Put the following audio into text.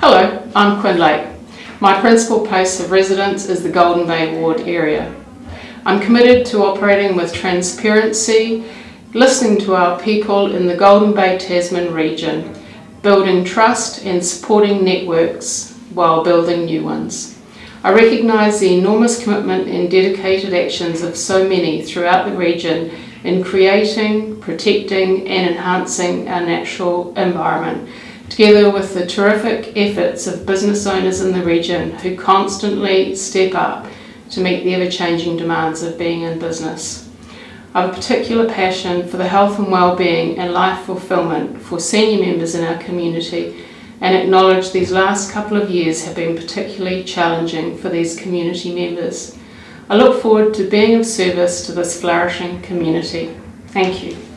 Hello, I'm Quinn Lake. My principal place of residence is the Golden Bay Ward area. I'm committed to operating with transparency, listening to our people in the Golden Bay Tasman region, building trust and supporting networks while building new ones. I recognise the enormous commitment and dedicated actions of so many throughout the region in creating, protecting and enhancing our natural environment, together with the terrific efforts of business owners in the region who constantly step up to meet the ever-changing demands of being in business. I have a particular passion for the health and well-being and life fulfilment for senior members in our community and acknowledge these last couple of years have been particularly challenging for these community members. I look forward to being of service to this flourishing community. Thank you.